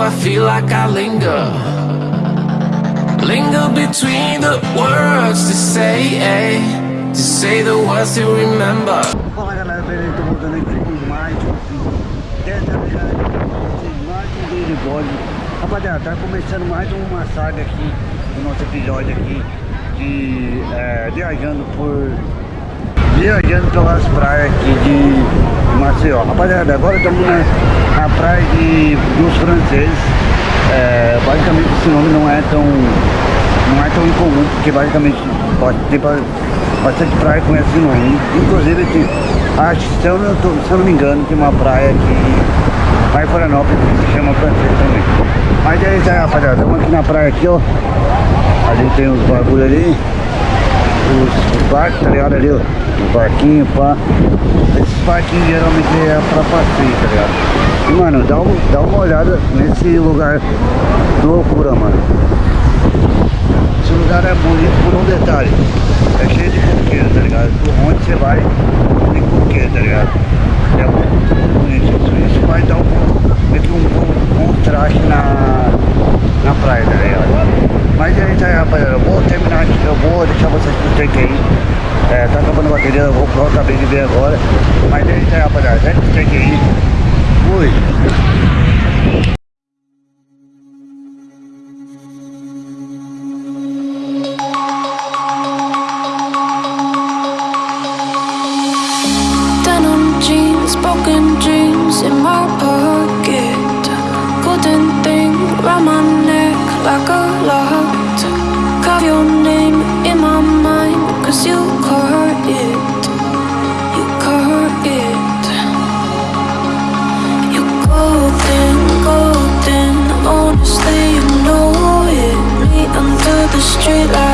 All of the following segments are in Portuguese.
I feel like I linger? Linger between the words to say To say the words to remember. Fala galera, beleza? Tô voltando aqui com mais um Dessa vez, mais um vídeo de bode. Rapaziada, tá começando mais uma saga aqui Do nosso episódio aqui De é, viajando por Viajando pelas praias aqui de Maceió Rapaziada, agora estamos na, na praia de, dos franceses é, Basicamente esse nome não é tão Não é tão incomum Porque basicamente pode ter bastante praia com esse nome. Inclusive, tem, acho, se eu, não tô, se eu não me engano, tem uma praia que vai em Florianópolis que se chama Francês também. Mas é isso aí, rapaziada. Estamos aqui na praia aqui, ó. Ali tem os bagulho ali. Os, os barcos, tá ligado? Ali, ó. Os barquinhos, pá. Esses barquinhos geralmente é pra passeio, tá ligado? E, mano, dá, um, dá uma olhada nesse lugar loucura, mano. Esse lugar é bonito por um detalhe. É cheio de coqueiro, tá ligado? Por onde você vai, tem coqueiro, tá ligado? É muito bonito isso. Isso vai dar um, um, um contraste na Rapaziada. Segue o take Denim jeans, broken dreams in my pocket. Golden thing round my neck like a lock. Carve your name in my mind, cause you caught it. Street like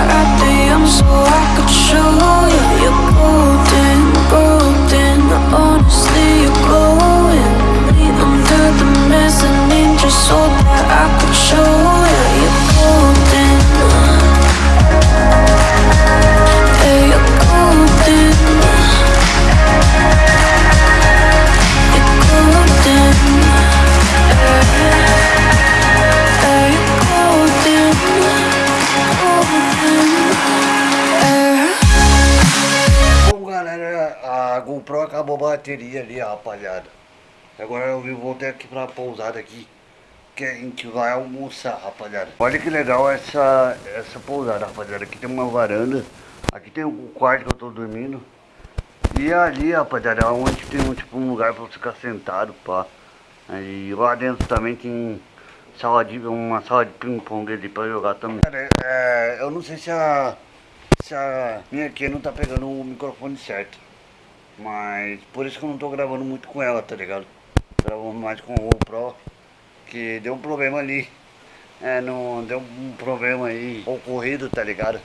a GoPro acabou a bateria ali, rapaziada. Agora eu voltei aqui pra pousada aqui. Que a gente vai almoçar, rapaziada. Olha que legal essa, essa pousada, rapaziada. Aqui tem uma varanda. Aqui tem o quarto que eu tô dormindo. E ali, rapaziada, é onde tem um, tipo, um lugar pra ficar sentado, pá. E lá dentro também tem sala de, uma sala de ping-pong ali pra jogar também. É, eu não sei se a, se a minha aqui não tá pegando o microfone certo. Mas por isso que eu não tô gravando muito com ela, tá ligado? Gravando mais com o GoPro. Que deu um problema ali. É, não deu um problema aí ocorrido, tá ligado?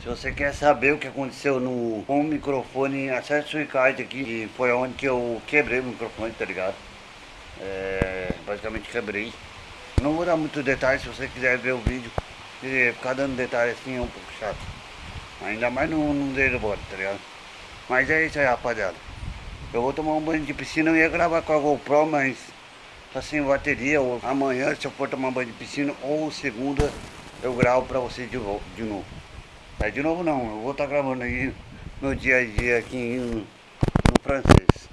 Se você quer saber o que aconteceu no com o microfone, acesse o Ricardo aqui. Que foi onde que eu quebrei o microfone, tá ligado? É, basicamente quebrei. Não vou dar muito detalhe se você quiser ver o vídeo. Porque ficar dando detalhe assim é um pouco chato. Ainda mais no, no dedo bora, tá ligado? Mas é isso aí, rapaziada. Eu vou tomar um banho de piscina. Eu ia gravar com a GoPro, mas tá sem bateria. Ou amanhã, se eu for tomar banho de piscina, ou segunda, eu gravo pra vocês de, vo- de novo. É de novo não, eu vou estar gravando aí meu dia a dia aqui no, no francês.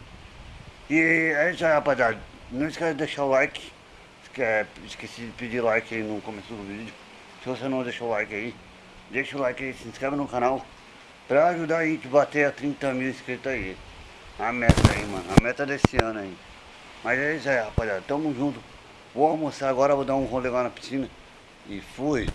E é isso aí, rapaziada. Não esquece de deixar o like. Esque- Esqueci de pedir like aí no começo do vídeo. Se você não deixou o like aí, deixa o like aí, se inscreve no canal. Pra ajudar a gente bater a 30 mil inscritos aí. A meta aí, mano. A meta desse ano aí. Mas é isso aí, rapaziada. Tamo junto. Vou almoçar agora, vou dar um rolê lá na piscina. E fui.